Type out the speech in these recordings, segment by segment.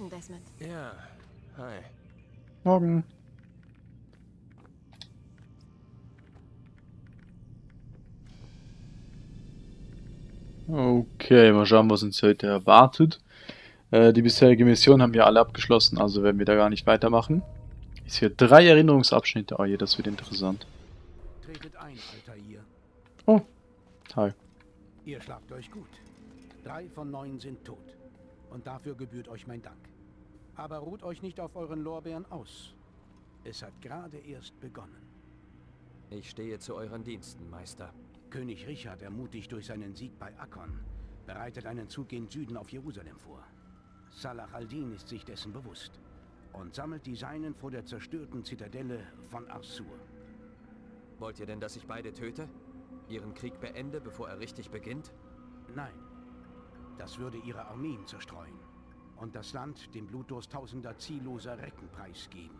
Morgen, Desmond. Ja, hi. Morgen. Okay, mal schauen, was uns heute erwartet. Äh, die bisherige Mission haben wir alle abgeschlossen, also werden wir da gar nicht weitermachen. Ich sehe drei Erinnerungsabschnitte. Oh je, das wird interessant. Tretet ein, Altair. Oh, hi. Ihr schlagt euch gut. Drei von neun sind tot. Und dafür gebührt euch mein Dank. Aber ruht euch nicht auf euren Lorbeeren aus. Es hat gerade erst begonnen. Ich stehe zu euren Diensten, Meister. König Richard, ermutigt durch seinen Sieg bei Akkon, bereitet einen Zug gen Süden auf Jerusalem vor. Salah al-Din ist sich dessen bewusst und sammelt die Seinen vor der zerstörten Zitadelle von Arsur. Wollt ihr denn, dass ich beide töte? Ihren Krieg beende, bevor er richtig beginnt? Nein, das würde ihre Armeen zerstreuen und das Land dem Blutdurst tausender zielloser Recken preisgeben.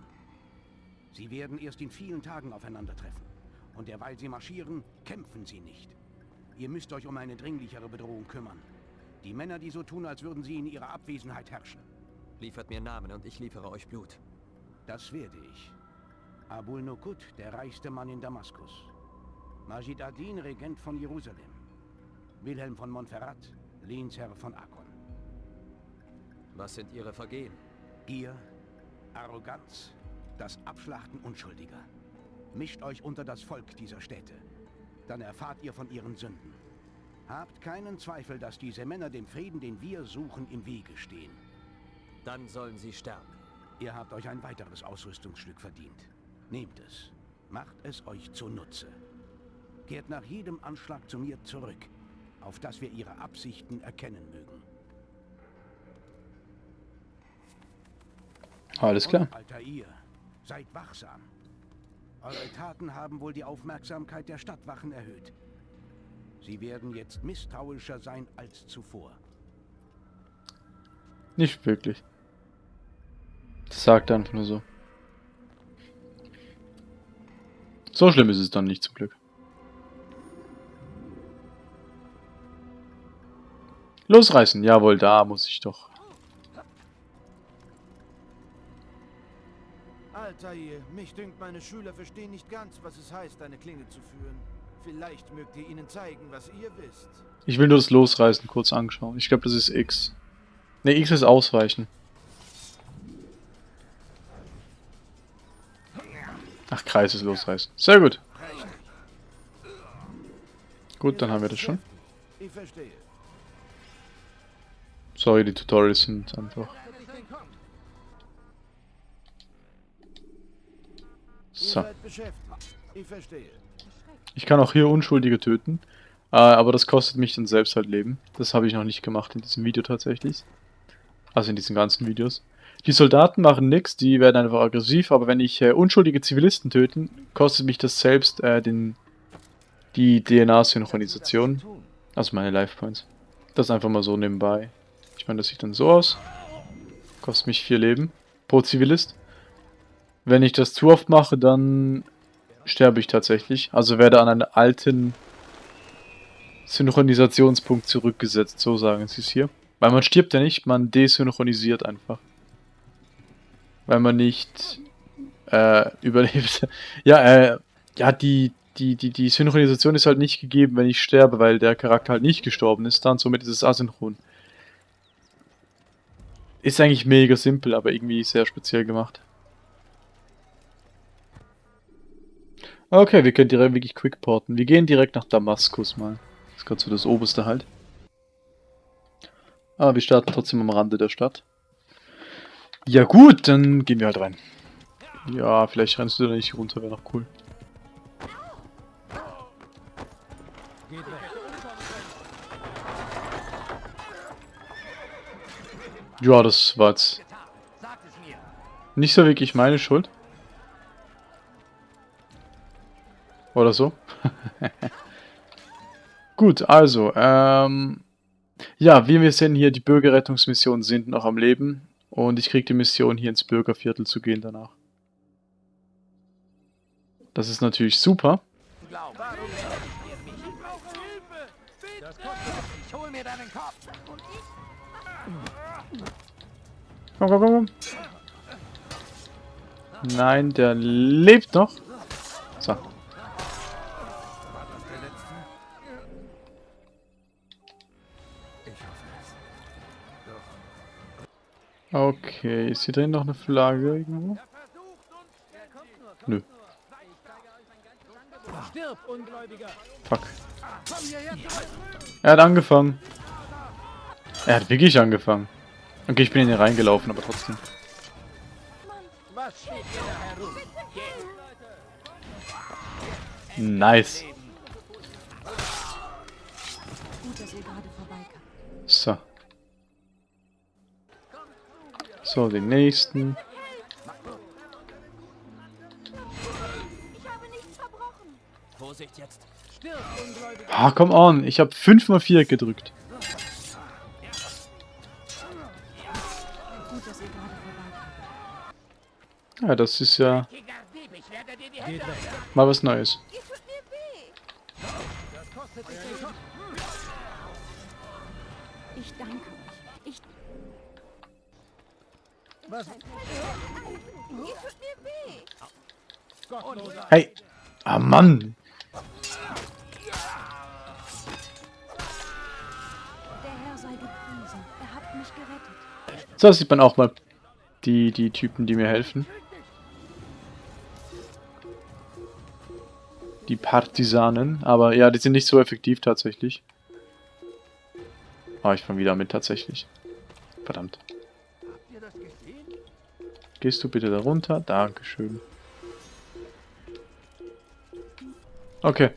Sie werden erst in vielen Tagen aufeinandertreffen. Und derweil sie marschieren, kämpfen sie nicht. Ihr müsst euch um eine dringlichere Bedrohung kümmern. Die Männer, die so tun, als würden sie in ihrer Abwesenheit herrschen. Liefert mir Namen und ich liefere euch Blut. Das werde ich. Abul Nukut, der reichste Mann in Damaskus. Majid Adin, Regent von Jerusalem. Wilhelm von Montferrat, Lehnsherr von Akkon. Was sind ihre Vergehen? Gier, Arroganz, das Abschlachten Unschuldiger. Mischt euch unter das Volk dieser Städte. Dann erfahrt ihr von ihren Sünden. Habt keinen Zweifel, dass diese Männer dem Frieden, den wir suchen, im Wege stehen. Dann sollen sie sterben. Ihr habt euch ein weiteres Ausrüstungsstück verdient. Nehmt es. Macht es euch zunutze. Kehrt nach jedem Anschlag zu mir zurück, auf dass wir ihre Absichten erkennen mögen. Alles klar. Und, Altair, seid wachsam. Eure Taten haben wohl die Aufmerksamkeit der Stadtwachen erhöht. Sie werden jetzt misstrauischer sein als zuvor. Nicht wirklich. Das sagt er einfach nur so. So schlimm ist es dann nicht zum Glück. Losreißen, jawohl, da muss ich doch. Altair, mich dünkt, meine Schüler verstehen nicht ganz, was es heißt, eine Klinge zu führen. Vielleicht mögt ihr ihnen zeigen, was ihr wisst. Ich will nur das Losreißen kurz anschauen. Ich glaube, das ist X. Ne, X ist Ausweichen. Ach, Kreis ist Losreißen. Sehr gut. Gut, dann haben wir das schon. Ich verstehe. Sorry, die Tutorials sind einfach... So. Ich kann auch hier Unschuldige töten. Äh, aber das kostet mich dann selbst halt Leben. Das habe ich noch nicht gemacht in diesem Video tatsächlich. Also in diesen ganzen Videos. Die Soldaten machen nichts, die werden einfach aggressiv, aber wenn ich äh, unschuldige Zivilisten töten, kostet mich das selbst äh, den, die DNA-Synchronisation. Also meine Life Points. Das einfach mal so nebenbei. Ich meine, das sieht dann so aus. Kostet mich vier Leben pro Zivilist. Wenn ich das zu oft mache, dann sterbe ich tatsächlich. Also werde an einen alten Synchronisationspunkt zurückgesetzt, so sagen sie es hier. Weil man stirbt ja nicht, man desynchronisiert einfach. Weil man nicht äh, überlebt. ja, äh, ja, die, die, die, die Synchronisation ist halt nicht gegeben, wenn ich sterbe, weil der Charakter halt nicht gestorben ist dann, somit ist es asynchron. Ist eigentlich mega simpel, aber irgendwie sehr speziell gemacht. Okay, wir können direkt wirklich quickporten. Wir gehen direkt nach Damaskus mal. Das ist gerade so das oberste halt. Aber wir starten trotzdem am Rande der Stadt. Ja gut, dann gehen wir halt rein. Ja, vielleicht rennst du da nicht runter, wäre noch cool. Ja, das war jetzt nicht so wirklich meine Schuld. Oder so. Gut, also, ähm, ja, wie wir sehen hier, die Bürgerrettungsmissionen sind noch am Leben und ich kriege die Mission, hier ins Bürgerviertel zu gehen danach. Das ist natürlich super. Komm, komm, komm. Nein, der lebt noch. So. Okay, ist hier drin noch eine Flagge irgendwo? Nö. Fuck. Er hat angefangen. Er hat wirklich angefangen. Okay, ich bin in den reingelaufen, aber trotzdem. Nice. So. So, den nächsten. Ah, come on. Ich habe 5 mal 4 gedrückt. Ja, das ist ja mal was Neues. Ich danke euch. Ich... Was? Hey. Ah, Mann. Der Herr sei gepriesen. Er hat mich gerettet. So sieht man auch mal die, die Typen, die mir helfen. Die Partisanen. Aber ja, die sind nicht so effektiv tatsächlich. Ah, ich fange wieder mit tatsächlich. Verdammt. Gehst du bitte da runter? Dankeschön. Okay.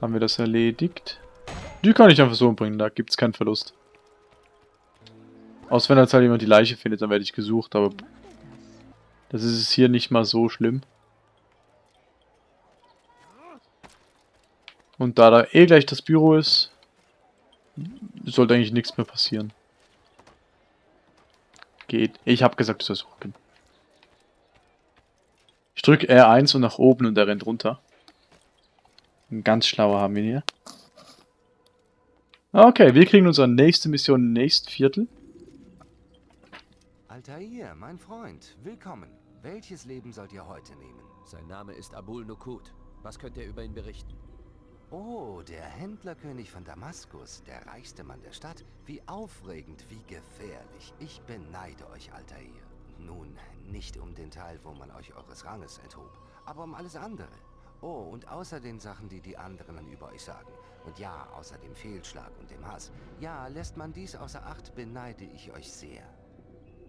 Haben wir das erledigt? Die kann ich einfach so umbringen, da gibt es keinen Verlust. Außer wenn jetzt halt jemand die Leiche findet, dann werde ich gesucht, aber das ist es hier nicht mal so schlimm. Und da da eh gleich das Büro ist, sollte eigentlich nichts mehr passieren. Geht. Ich habe gesagt, ich soll suchen. Ich drücke R1 und nach oben und er rennt runter. Ein ganz schlauer haben wir hier. Okay, wir kriegen unsere nächste Mission im nächsten Viertel. Altair, mein Freund, willkommen. Welches Leben sollt ihr heute nehmen? Sein Name ist Abul Nukut. Was könnt ihr über ihn berichten? Oh, der Händlerkönig von Damaskus, der reichste Mann der Stadt. Wie aufregend, wie gefährlich. Ich beneide euch, Altair. Nun, nicht um den Teil, wo man euch eures Ranges enthob, aber um alles andere. Oh, und außer den Sachen, die die anderen über euch sagen. Und ja, außer dem Fehlschlag und dem Hass. Ja, lässt man dies außer Acht, beneide ich euch sehr.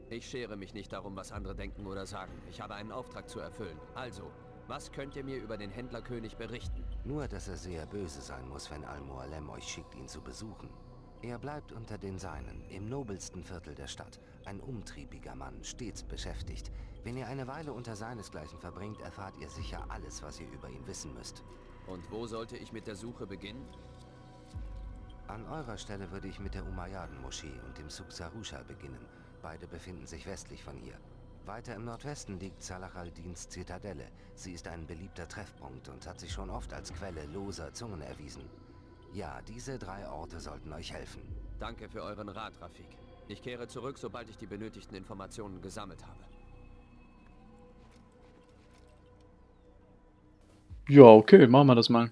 Ich schere mich nicht darum, was andere denken oder sagen. Ich habe einen Auftrag zu erfüllen. Also, was könnt ihr mir über den Händlerkönig berichten? Nur, dass er sehr böse sein muss, wenn Al-Mualem euch schickt, ihn zu besuchen. Er bleibt unter den Seinen, im nobelsten Viertel der Stadt. Ein umtriebiger Mann, stets beschäftigt. Wenn ihr eine Weile unter seinesgleichen verbringt, erfahrt ihr sicher alles, was ihr über ihn wissen müsst. Und wo sollte ich mit der Suche beginnen? An eurer Stelle würde ich mit der Umayyaden-Moschee und dem Suk Sarusha beginnen. Beide befinden sich westlich von hier. Weiter im Nordwesten liegt Salah al-Dins Zitadelle. Sie ist ein beliebter Treffpunkt und hat sich schon oft als Quelle loser Zungen erwiesen. Ja, diese drei Orte sollten euch helfen. Danke für euren Rat, Rafik. Ich kehre zurück, sobald ich die benötigten Informationen gesammelt habe. Ja, okay, machen wir das mal.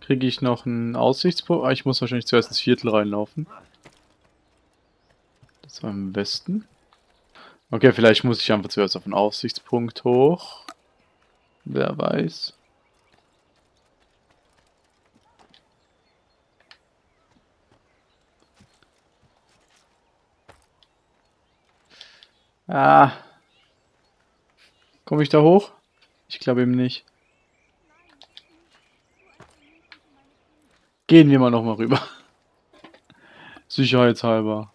Kriege ich noch einen Aussichtspunkt? Ah, ich muss wahrscheinlich zuerst ins Viertel reinlaufen. War im Westen. Okay, vielleicht muss ich einfach zuerst auf den Aussichtspunkt hoch. Wer weiß. Ah. Komme ich da hoch? Ich glaube eben nicht. Gehen wir mal noch mal rüber. Sicherheitshalber.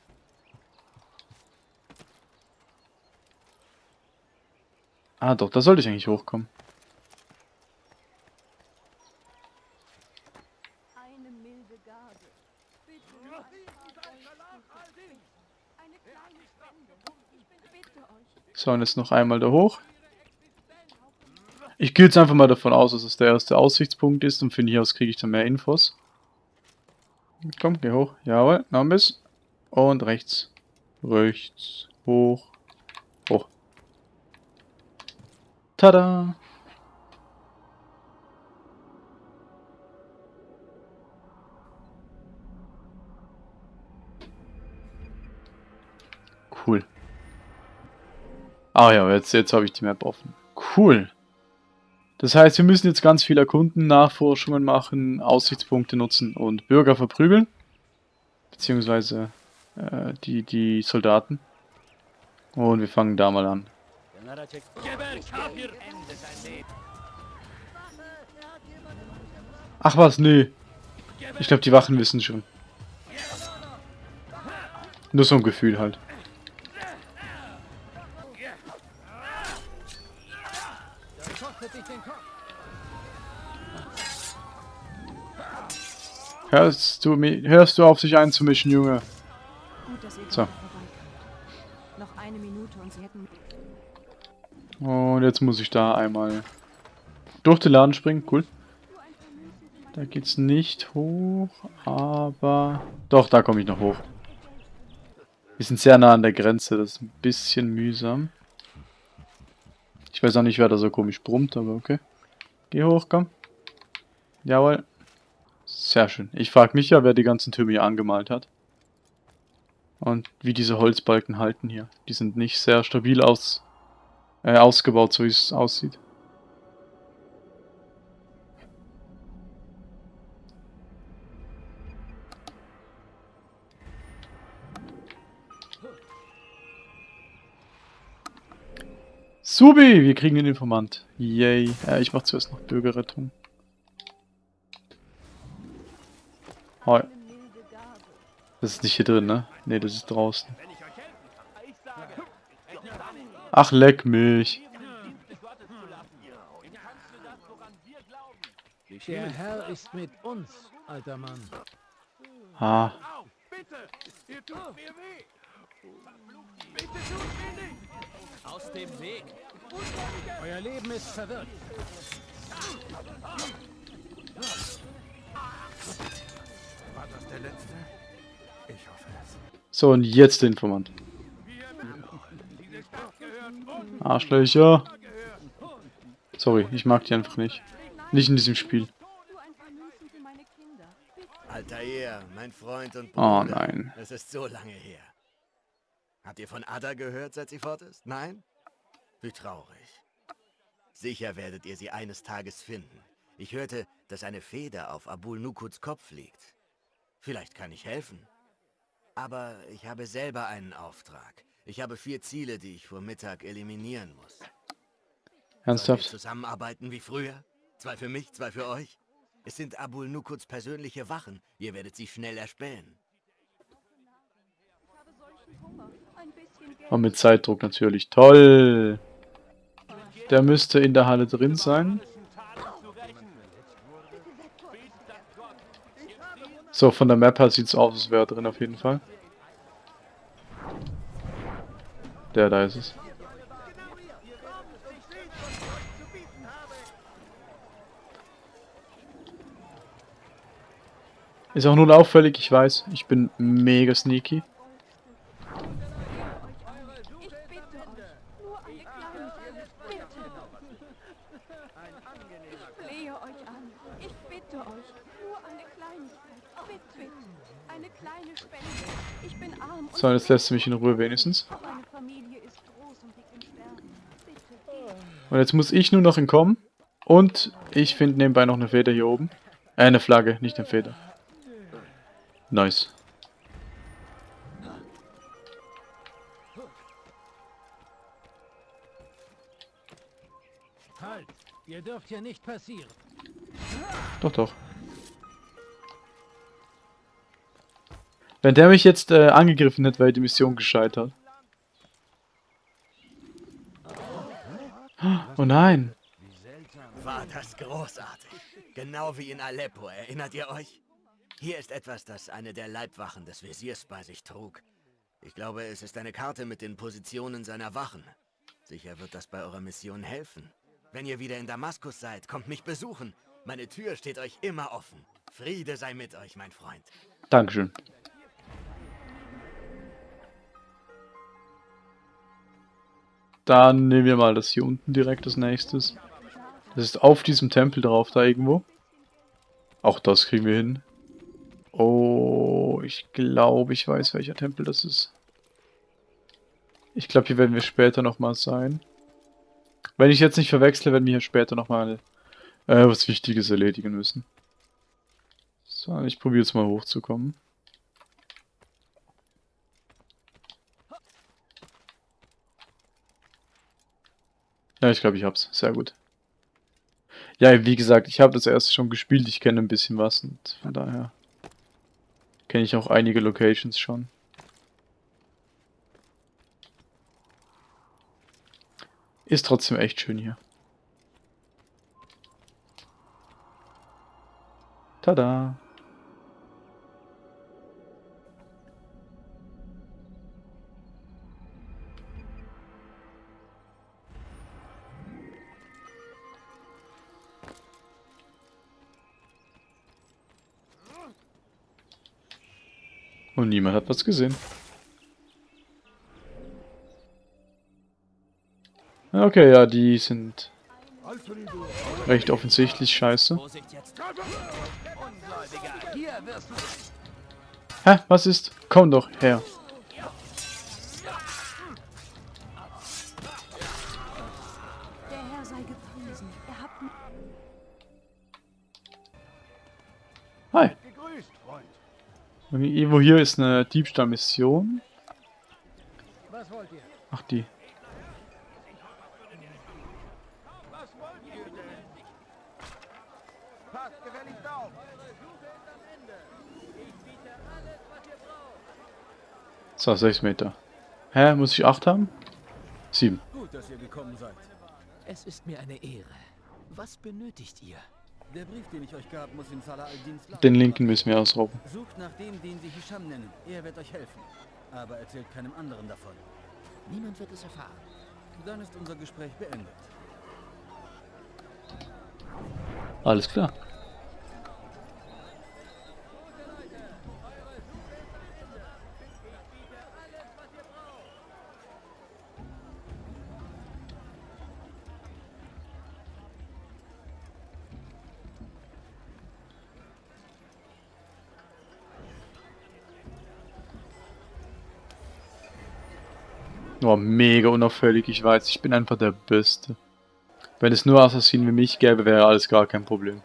Ah doch, da sollte ich eigentlich hochkommen. So, und jetzt noch einmal da hoch. Ich gehe jetzt einfach mal davon aus, dass es der erste Aussichtspunkt ist und von hier aus kriege ich dann mehr Infos. Komm, geh hoch. Jawohl, noch ein bisschen. Und rechts. Rechts. Hoch. Hoch. Tada! Cool. Ah ja, jetzt, jetzt habe ich die Map offen. Cool. Das heißt, wir müssen jetzt ganz viel erkunden, Nachforschungen machen, Aussichtspunkte nutzen und Bürger verprügeln. Beziehungsweise äh, die, die Soldaten. Und wir fangen da mal an. Ach was, nee. Ich glaube, die Wachen wissen schon. Nur so ein Gefühl halt. Hörst du, hörst du auf, sich einzumischen, Junge? So. Und jetzt muss ich da einmal durch den Laden springen. Cool. Da geht's nicht hoch, aber... Doch, da komme ich noch hoch. Wir sind sehr nah an der Grenze, das ist ein bisschen mühsam. Ich weiß auch nicht, wer da so komisch brummt, aber okay. Geh hoch, komm. Jawohl. Sehr schön. Ich frage mich ja, wer die ganzen Türme hier angemalt hat. Und wie diese Holzbalken halten hier. Die sind nicht sehr stabil aus, äh, ausgebaut, so wie es aussieht. Subi, wir kriegen einen Informant. Yay. Äh, ich mach zuerst noch Bürgerrettung. Hoi. Das ist nicht hier drin, ne? Ne, das ist draußen. Ach, leck mich. Der Herr ist mit uns, alter Mann. Ah. Aus dem Weg! Euer Leben ist verwirrt. War das der letzte? Ich hoffe es. So, und jetzt der Informant. Arschlöcher. Sorry, ich mag die einfach nicht. Nicht in diesem Spiel. Altair, mein Freund und Oh Bruder. nein. Es ist so lange her. Habt ihr von Ada gehört, seit sie fort ist? Nein? Wie traurig. Sicher werdet ihr sie eines Tages finden. Ich hörte, dass eine Feder auf Abul Nukuts Kopf liegt. Vielleicht kann ich helfen. Aber ich habe selber einen Auftrag. Ich habe vier Ziele, die ich vor Mittag eliminieren muss. Ernsthaft? zusammenarbeiten wie früher? Zwei für mich, zwei für euch? Es sind Abul Nukuts persönliche Wachen. Ihr werdet sie schnell erspähen. Und mit Zeitdruck natürlich. Toll. Der müsste in der Halle drin sein. So, von der Map her sieht es aus, als wäre er drin auf jeden Fall. Der da ist es. Ist auch nur auffällig, ich weiß. Ich bin mega sneaky. Ich bitte euch. Nur eine Kleinigkeit. Bitte. Ich flehe euch an. Ich bitte euch. Nur eine Kleinigkeit. Bitte. Eine kleine Spende. Ich bin arm und So, jetzt lässt sie mich in Ruhe wenigstens. meine Familie ist groß und liegt im Sterben. Bitte. Und jetzt muss ich nur noch entkommen. Und ich finde nebenbei noch eine Feder hier oben. Äh, eine Flagge, nicht eine Feder. Nice. Halt! Ihr dürft hier nicht passieren. Doch, doch. Wenn der mich jetzt äh, angegriffen hätte, wäre die Mission gescheitert. Oh nein. War das großartig. Genau wie in Aleppo, erinnert ihr euch? Hier ist etwas, das eine der Leibwachen des Wesirs bei sich trug. Ich glaube, es ist eine Karte mit den Positionen seiner Wachen. Sicher wird das bei eurer Mission helfen. Wenn ihr wieder in Damaskus seid, kommt mich besuchen. Meine Tür steht euch immer offen. Friede sei mit euch, mein Freund. Dankeschön. Dann nehmen wir mal das hier unten direkt als nächstes. Das ist auf diesem Tempel drauf, da irgendwo. Auch das kriegen wir hin. Oh, ich glaube, ich weiß, welcher Tempel das ist. Ich glaube, hier werden wir später nochmal sein. Wenn ich jetzt nicht verwechsle, werden wir hier später nochmal äh, was Wichtiges erledigen müssen. So, ich probiere jetzt mal hochzukommen. Ja, ich glaube, ich hab's. Sehr gut. Ja, wie gesagt, ich habe das erste schon gespielt. Ich kenne ein bisschen was und von daher kenne ich auch einige Locations schon. Ist trotzdem echt schön hier. Tada! Und niemand hat was gesehen. Okay, ja, die sind recht offensichtlich scheiße. Hä, was ist? Komm doch her. Und irgendwo hier ist eine Diebstahlmission. Was wollt ihr? Ach, die. Passt gefälligst auf. So, 6 Meter. Hä, muss ich 8 haben? 7. Gut, dass ihr gekommen seid. Es ist mir eine Ehre. Was benötigt ihr? Der Brief, den ich euch gab, muss in Salah al-Dins Lager Den linken müssen wir ausrauben. Sucht nach dem, den sie Hisham nennen. Er wird euch helfen. Aber erzählt keinem anderen davon. Niemand wird es erfahren. Dann ist unser Gespräch beendet. Alles klar. Oh, mega unauffällig, ich weiß, ich bin einfach der Beste. Wenn es nur Assassinen wie mich gäbe, wäre alles gar kein Problem.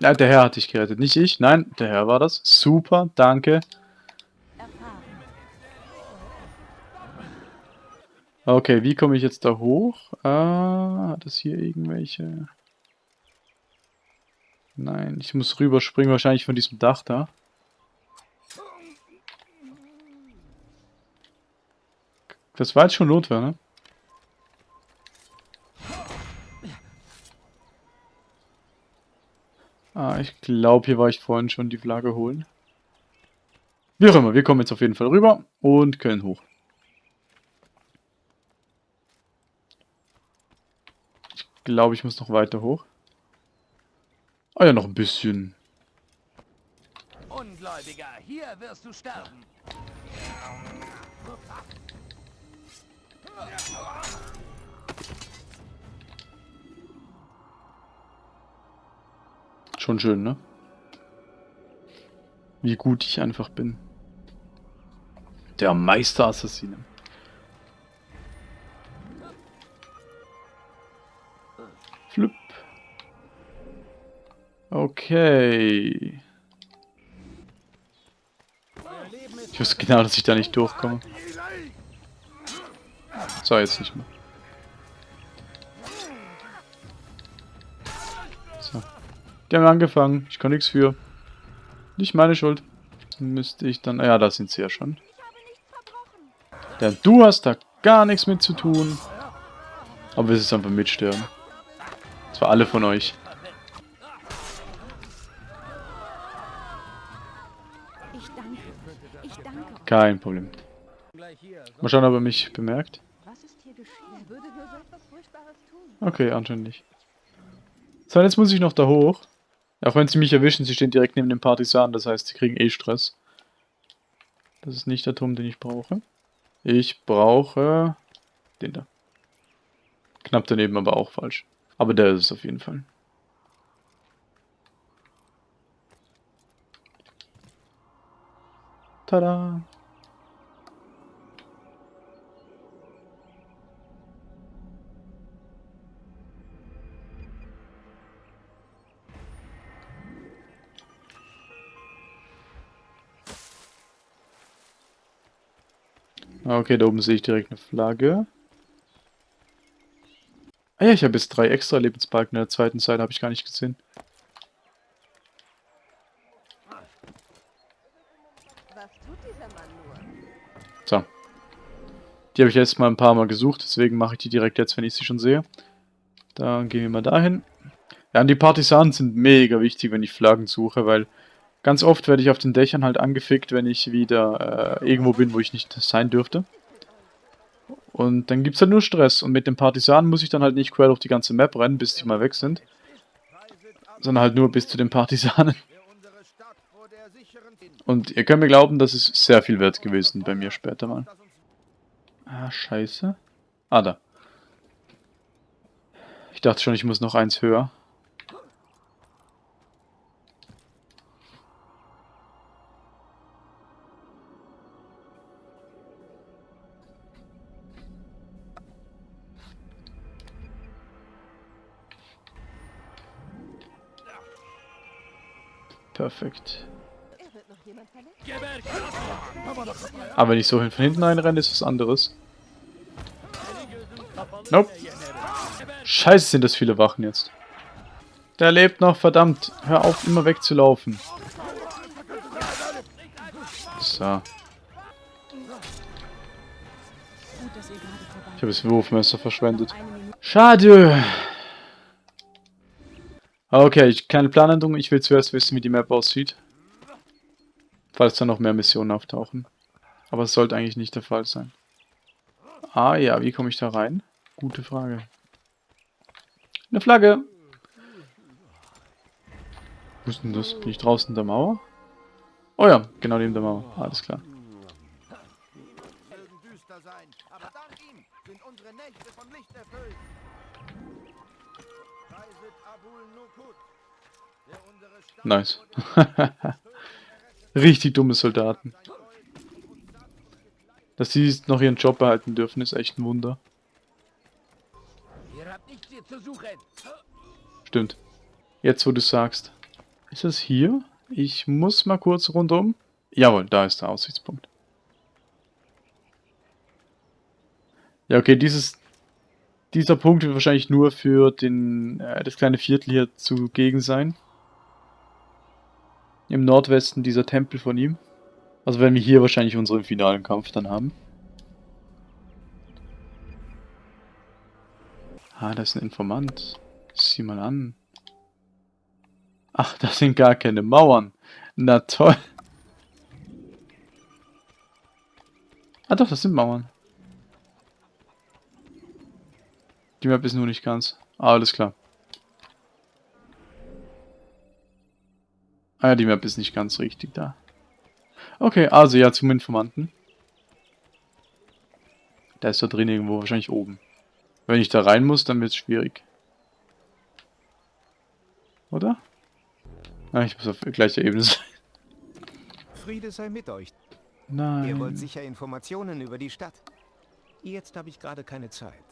Ja, der Herr hat dich gerettet, nicht ich. Nein, der Herr war das. Super, danke. erfahren. Okay, wie komme ich jetzt da hoch? Ah, hat das hier irgendwelche... Nein, ich muss rüberspringen, wahrscheinlich von diesem Dach da. Das war jetzt schon Notwehr, ne? Ah, ich glaube, hier war ich vorhin schon die Flagge holen. Wie auch immer, wir kommen jetzt auf jeden Fall rüber und können hoch. Glaube, ich muss noch weiter hoch. Ah ja, noch ein bisschen. Ungläubiger, hier wirst du sterben. Schon schön, ne? Wie gut ich einfach bin. Der Meisterassassine. Flip. Okay. Ich wusste genau, dass ich da nicht durchkomme. So, jetzt nicht mehr. So. Die haben angefangen. Ich kann nichts für. Nicht meine Schuld. Müsste ich dann... Ja, da sind sie ja schon. Denn du hast da gar nichts mit zu tun. Aber wir sind einfach mitsterben. Das war alle von euch. Ich danke. Ich Kein Problem. Mal schauen, ob er mich bemerkt. Okay, anscheinend nicht. So, jetzt muss ich noch da hoch. Auch wenn sie mich erwischen, sie stehen direkt neben den Partisanen, das heißt, sie kriegen eh Stress. Das ist nicht der Turm, den ich brauche. Ich brauche den da. Knapp daneben, aber auch falsch. Aber der ist es auf jeden Fall. Tada! Okay, da oben sehe ich direkt eine Flagge. Ah ja, ich habe jetzt drei extra Lebensbalken. In der zweiten Seite habe ich gar nicht gesehen. So. Die habe ich jetzt mal ein paar Mal gesucht, deswegen mache ich die direkt jetzt, wenn ich sie schon sehe. Dann gehen wir mal dahin. Ja, und die Partisanen sind mega wichtig, wenn ich Flaggen suche, weil ganz oft werde ich auf den Dächern halt angefickt, wenn ich wieder äh, irgendwo bin, wo ich nicht sein dürfte. Und dann gibt es halt nur Stress. Und mit den Partisanen muss ich dann halt nicht quer durch die ganze Map rennen, bis die mal weg sind. Sondern halt nur bis zu den Partisanen. Und ihr könnt mir glauben, das ist sehr viel wert gewesen bei mir später mal. Ah, scheiße. Ah, da. Ich dachte schon, ich muss noch eins höher. Perfekt. Er? Aber wenn ich so hin- von hinten einrenne, ist was anderes. Nope. Scheiße, sind das viele Wachen jetzt. Der lebt noch, verdammt. Hör auf, immer wegzulaufen. So. Ich habe das Wurfmesser verschwendet. Schade. Okay, ich, keine Planänderung. Ich will zuerst wissen, wie die Map aussieht. Falls da noch mehr Missionen auftauchen. Aber es sollte eigentlich nicht der Fall sein. Ah ja, wie komme ich da rein? Gute Frage. Eine Flagge. Wo ist denn das? Bin ich draußen in der Mauer? Oh ja, genau neben der Mauer. Alles klar. sein, aber dank ihm sind unsere Nächte von Licht erfüllt. Nice. Richtig dumme Soldaten. Dass sie noch ihren Job behalten dürfen, ist echt ein Wunder. Stimmt. Jetzt, wo du sagst. Ist das hier? Ich muss mal kurz rundum. Jawohl, da ist der Aussichtspunkt. Ja, okay, dieses, dieser Punkt wird wahrscheinlich nur für den, äh, das kleine Viertel hier zugegen sein. Im Nordwesten dieser Tempel von ihm. Also werden wir hier wahrscheinlich unseren finalen Kampf dann haben. Ah, da ist ein Informant. Sieh mal an. Ach, das sind gar keine Mauern. Na toll. Ah doch, das sind Mauern. Die Map ist nur nicht ganz. Ah, alles klar. Ah ja, die Map ist nicht ganz richtig da. Okay, also ja, zum Informanten. Der ist da drin irgendwo, wahrscheinlich oben. Wenn ich da rein muss, dann wird es schwierig. Oder? Ah, ich muss auf gleicher Ebene sein. Friede sei mit euch. Nein. Ihr wollt sicher Informationen über die Stadt. Jetzt habe ich gerade keine Zeit.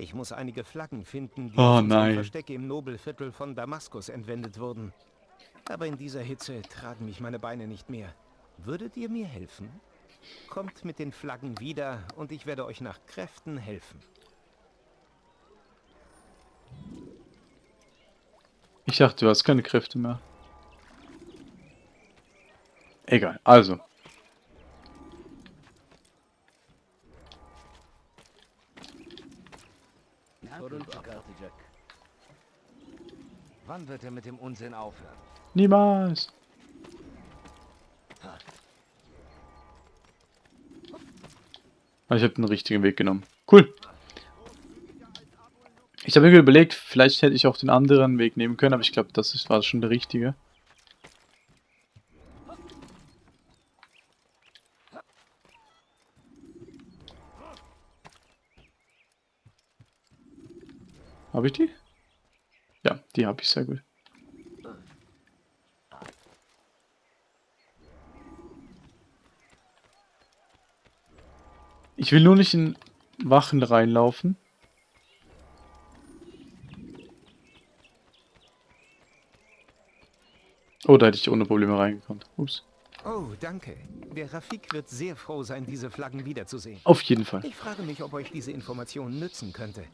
Ich muss einige Flaggen finden, die Oh nein. Versteck im Nobelviertel von Damaskus entwendet wurden. Aber in dieser Hitze tragen mich meine Beine nicht mehr. Würdet ihr mir helfen? Kommt mit den Flaggen wieder und ich werde euch nach Kräften helfen. Ich dachte, du hast keine Kräfte mehr. Egal, also. Wann wird er mit dem Unsinn aufhören? Niemals. Ah, ich habe den richtigen Weg genommen. Cool. Ich habe mir überlegt, vielleicht hätte ich auch den anderen Weg nehmen können, aber ich glaube, das ist, war schon der richtige. Habe ich die? Ja, die habe ich sehr gut. Ich will nur nicht in Wachen reinlaufen. Oh, da hätte ich ohne Probleme reingekommen. Ups. Oh, danke. Der Rafik wird sehr froh sein, diese Flaggen wiederzusehen. Auf jeden Fall. Ich frage mich, ob euch diese Information nützen könnte.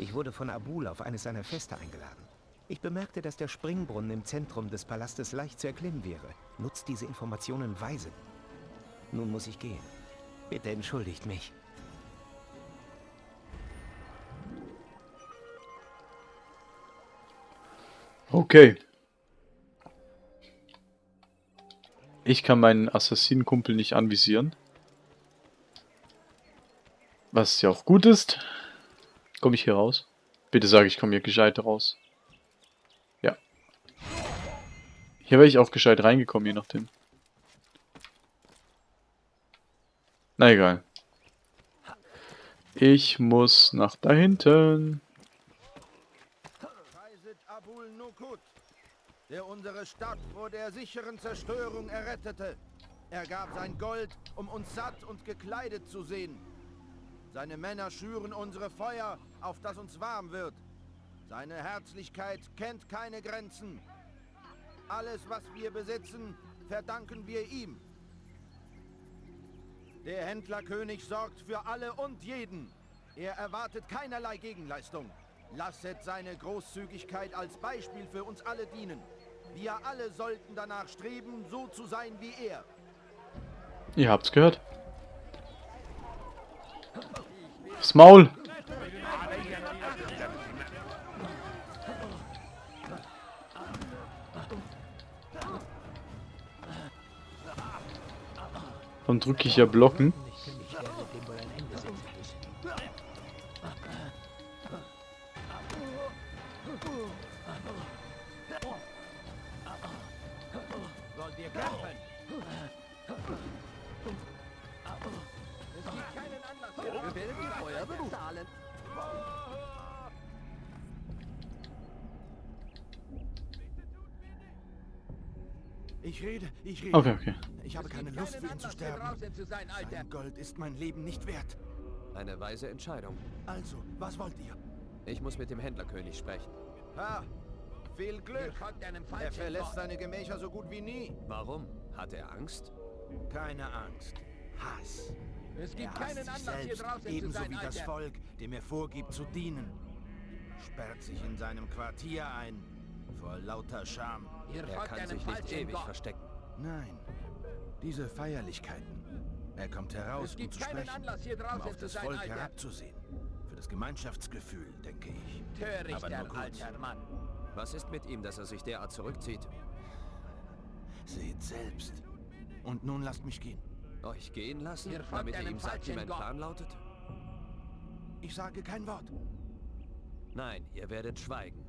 Ich wurde von Abul auf eines seiner Feste eingeladen. Ich bemerkte, dass der Springbrunnen im Zentrum des Palastes leicht zu erklimmen wäre. Nutzt diese Informationen weise. Nun muss ich gehen. Bitte entschuldigt mich. Okay. Ich kann meinen Assassinenkumpel nicht anvisieren. Was ja auch gut ist. Komme ich hier raus? Bitte sage ich komme hier gescheit raus. Ja. Hier wäre ich auch gescheit reingekommen, je nachdem. Na egal. Ich muss nach da hinten. Der unsere Stadt vor der sicheren Zerstörung errettete. Er gab sein Gold, um uns satt und gekleidet zu sehen. Seine Männer schüren unsere Feuer, auf das uns warm wird. Seine Herzlichkeit kennt keine Grenzen. Alles, was wir besitzen, verdanken wir ihm. Der Händlerkönig sorgt für alle und jeden. Er erwartet keinerlei Gegenleistung. Lasset seine Großzügigkeit als Beispiel für uns alle dienen. Wir alle sollten danach streben, so zu sein wie er. Ihr habt's gehört. Das Maul! Dann drücke ich ja blocken. Rede, ich rede. Okay, okay. Ich habe keine Lust für ihn zu sterben. Sein Gold ist mein Leben nicht wert. Eine weise Entscheidung. Also, was wollt ihr? Ich muss mit dem Händlerkönig sprechen. Ha! Viel Glück! Er verlässt seine Gemächer so gut wie nie. Warum? Hat er Angst? Keine Angst. Hass. Es gibt er hasst keinen sich Anlass, hier selbst, draußen zu ebenso sein, wie das Alter. Volk, dem er vorgibt zu dienen. Sperrt sich in seinem Quartier ein. Vor lauter Scham. Ihr Er kann sich nicht ewig Gott. verstecken. Nein. Diese Feierlichkeiten. Er kommt heraus, Es gibt um zu keinen sprechen. Anlass, hier um auf zu das sein, Volk Alter. herabzusehen. Für das Gemeinschaftsgefühl, denke ich. Aber Törichter nur kurz. alter Mann. Was ist mit ihm, dass er sich derart zurückzieht? Seht selbst. Und nun lasst mich gehen. Euch gehen lassen, Ihr damit ihr einem ihm sagt, wie mein Gott. Plan lautet? Ich sage kein Wort. Nein, ihr werdet schweigen.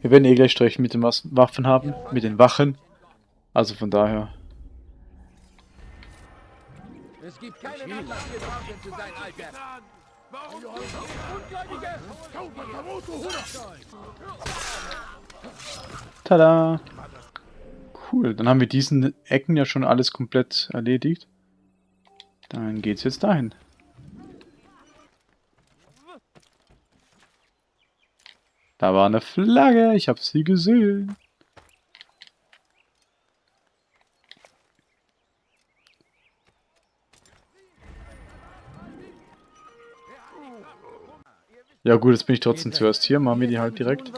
Wir werden eh gleich Streich mit den Waffen haben, mit den Wachen. Also von daher. Es gibt keinen Anlass, hier draußen zu sein, Alter. Warum? Ungläubige! Tada! Cool, dann haben wir diesen Ecken ja schon alles komplett erledigt. Dann geht's jetzt dahin. Da war eine Flagge, ich habe sie gesehen. Ja gut, jetzt bin ich trotzdem zuerst hier, machen wir die halt direkt.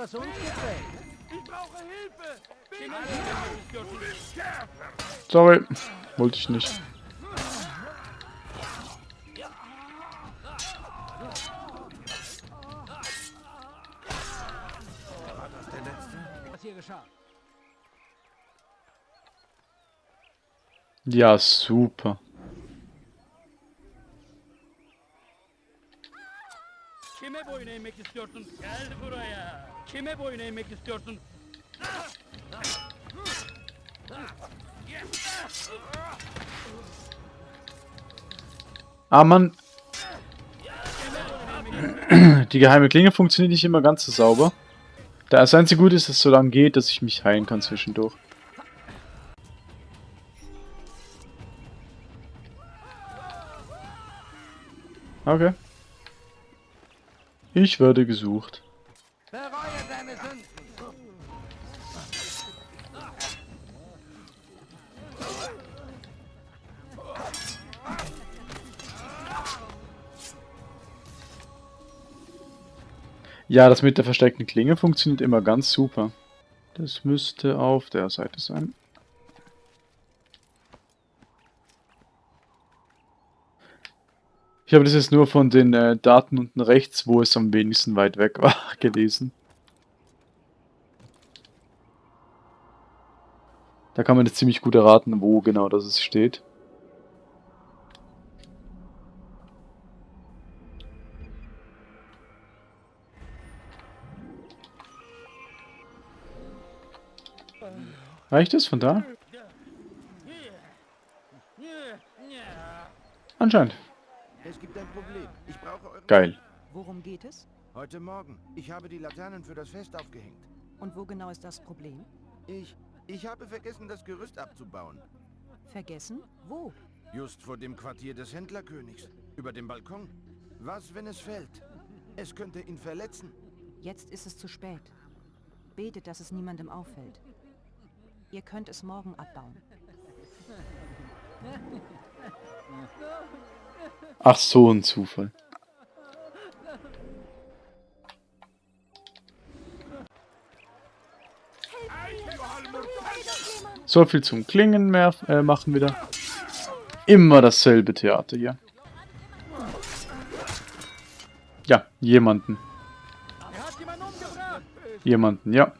Sorry, wollte ich nicht. Ja, super. Kime boyun eğmek istiyorsun? Gel buraya. Kime boyun eğmek istiyorsun? Ah, Mann. Die geheime Klinge funktioniert nicht immer ganz so sauber. Das einzige Gute ist, dass es so lange geht, dass ich mich heilen kann zwischendurch. Okay. Ich werde gesucht. Bereue deine Sünden. Ja, das mit der versteckten Klinge funktioniert immer ganz super. Das müsste auf der Seite sein. Ich habe das jetzt nur von den äh, Daten unten rechts, wo es am wenigsten weit weg war, gelesen. Da kann man jetzt ziemlich gut erraten, wo genau das es steht. Reicht es von da? Anscheinend. Es gibt ein Problem. Ich brauche eure... Geil. Worum geht es? Heute Morgen. Ich habe die Laternen für das Fest aufgehängt. Und wo genau ist das Problem? Ich... Ich habe vergessen, das Gerüst abzubauen. Vergessen? Wo? Just vor dem Quartier des Händlerkönigs. Über dem Balkon. Was, wenn es fällt? Es könnte ihn verletzen. Jetzt ist es zu spät. Betet, dass es niemandem auffällt. Ihr könnt es morgen abbauen. Ach so, ein Zufall. So viel zum Klingen mehr äh, machen wieder. Immer dasselbe Theater hier. Ja, jemanden. Jemanden, ja.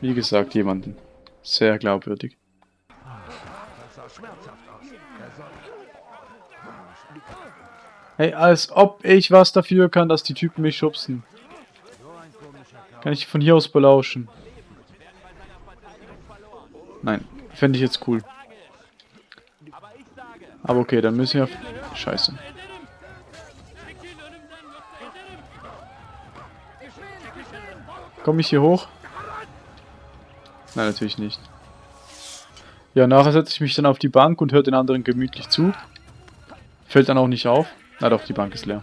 Wie gesagt, jemanden. Sehr glaubwürdig. Hey, als ob ich was dafür kann, dass die Typen mich schubsen. Kann ich von hier aus belauschen? Nein, fände ich jetzt cool. Aber okay, dann müssen wir... Scheiße. Komme ich hier hoch? Nein, natürlich nicht. Ja, nachher setze ich mich dann auf die Bank und höre den anderen gemütlich zu. Fällt dann auch nicht auf. Na doch, die Bank ist leer.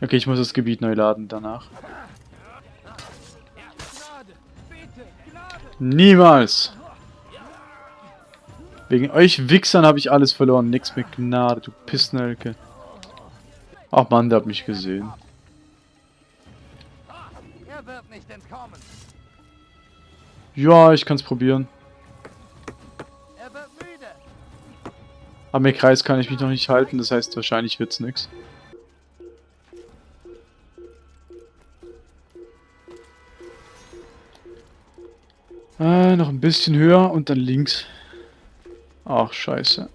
Okay, ich muss das Gebiet neu laden danach. Niemals! Wegen euch Wichsern habe ich alles verloren. Nix mit Gnade, du Pissnelke. Ach man, der hat mich gesehen. Wird. Ja, ich kann es probieren. Er wird. Am Kreis kann ich mich noch nicht halten, das heißt wahrscheinlich wird's nix. Äh, noch ein bisschen höher und dann links. Ach, scheiße.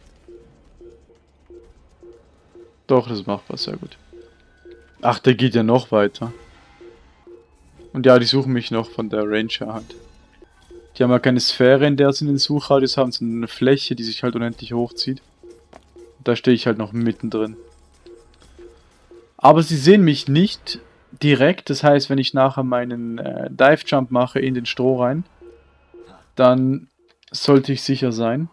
Doch, das ist machbar, sehr gut. Ach, der geht ja noch weiter. Und ja, die suchen mich noch von der Ranger halt. Die haben ja keine Sphäre, in der sie den Suchradius haben, sondern eine Fläche, die sich halt unendlich hochzieht. Da stehe ich halt noch mittendrin. Aber sie sehen mich nicht direkt, das heißt, wenn ich nachher meinen äh, Dive Jump mache in den Stroh rein, dann sollte ich sicher sein.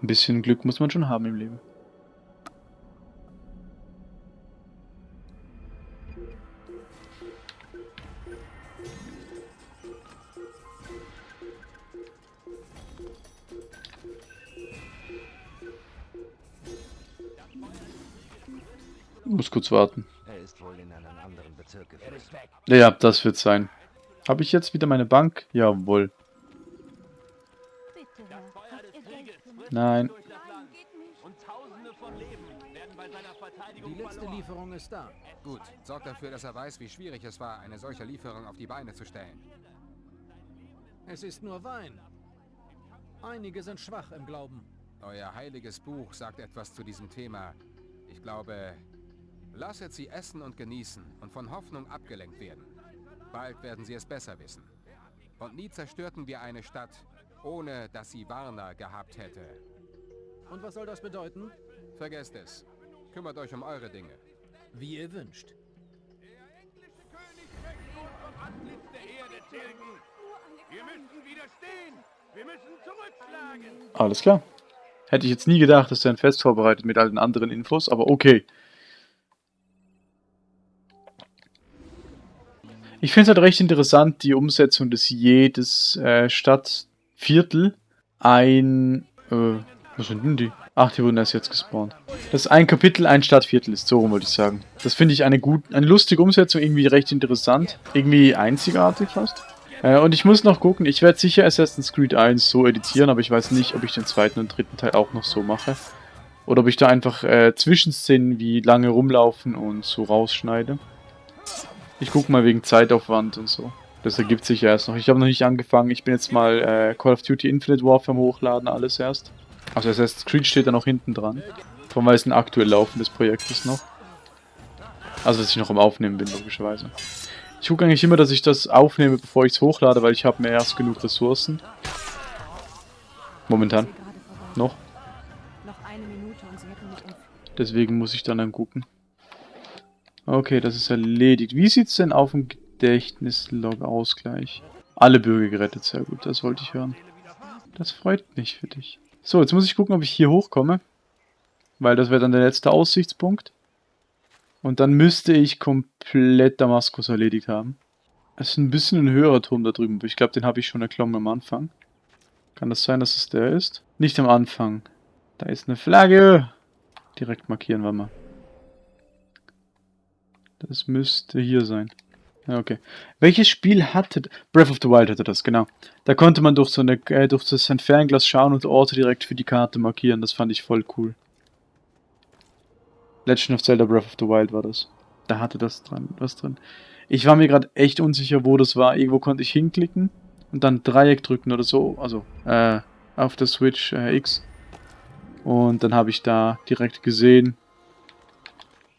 Ein bisschen Glück muss man schon haben im Leben. Muss kurz warten. Er ist wohl in einen anderen Bezirk. Ja, das wird sein. Habe ich jetzt wieder meine Bank? Jawohl. Nein. Die letzte Lieferung ist da. Gut, sorgt dafür, dass er weiß, wie schwierig es war, eine solche Lieferung auf die Beine zu stellen. Es ist nur Wein. Einige sind schwach im Glauben. Euer heiliges Buch sagt etwas zu diesem Thema. Ich glaube, lasset sie essen und genießen und von Hoffnung abgelenkt werden. Bald werden sie es besser wissen. Und nie zerstörten wir eine Stadt, ohne dass sie Warner gehabt hätte. Und was soll das bedeuten? Vergesst es. Kümmert euch um eure Dinge. Wie ihr wünscht. Antlitz der Erde tilgen. Wir müssen widerstehen. Wir müssen zurückschlagen. Alles klar. Hätte ich jetzt nie gedacht, dass er ein Fest vorbereitet mit all den anderen Infos, aber okay. Ich finde es halt recht interessant, die Umsetzung, dass jedes äh, Stadtviertel ein... Äh, was sind denn die? Ach, die wurden erst jetzt gespawnt. Dass ein Kapitel ein Stadtviertel ist, so rum wollte ich sagen. Das finde ich eine gut, eine lustige Umsetzung, irgendwie recht interessant. Irgendwie einzigartig fast. Äh, und ich muss noch gucken, ich werde sicher Assassin's Creed 1 so editieren, aber ich weiß nicht, ob ich den zweiten und dritten Teil auch noch so mache. Oder ob ich da einfach äh, Zwischenszenen wie lange rumlaufen und so rausschneide. Ich gucke mal wegen Zeitaufwand und so. Das ergibt sich ja erst noch. Ich habe noch nicht angefangen. Ich bin jetzt mal äh, Call of Duty Infinite Warfare hochladen, alles erst. Also Assassin's Creed steht da noch hinten dran. Allem weil es ein aktuell laufendes Projekt ist noch. Also dass ich noch am Aufnehmen bin, logischerweise. Ich gucke eigentlich immer, dass ich das aufnehme, bevor ich es hochlade, weil ich habe mehr erst genug Ressourcen. Momentan. Noch. Deswegen muss ich dann dann gucken. Okay, das ist erledigt. Wie sieht es denn auf dem Gedächtnislog aus gleich? Alle Bürger gerettet, sehr gut, das wollte ich hören. Das freut mich für dich. So, jetzt muss ich gucken, ob ich hier hochkomme. Weil das wäre dann der letzte Aussichtspunkt. Und dann müsste ich komplett Damaskus erledigt haben. Es ist ein bisschen ein höherer Turm da drüben. Ich glaube, den habe ich schon erklommen am Anfang. Kann das sein, dass es der ist? Nicht am Anfang. Da ist eine Flagge. Direkt markieren wir mal. Das müsste hier sein. Ja, okay. Welches Spiel hatte... Breath of the Wild hatte das, genau. Da konnte man durch so eine, äh, durch das Fernglas schauen und Orte direkt für die Karte markieren. Das fand ich voll cool. Legend of Zelda Breath of the Wild war das. Da hatte das dran, was drin. Ich war mir gerade echt unsicher, wo das war. Irgendwo konnte ich hinklicken und dann Dreieck drücken oder so. Also, äh, auf der Switch äh, X. Und dann habe ich da direkt gesehen,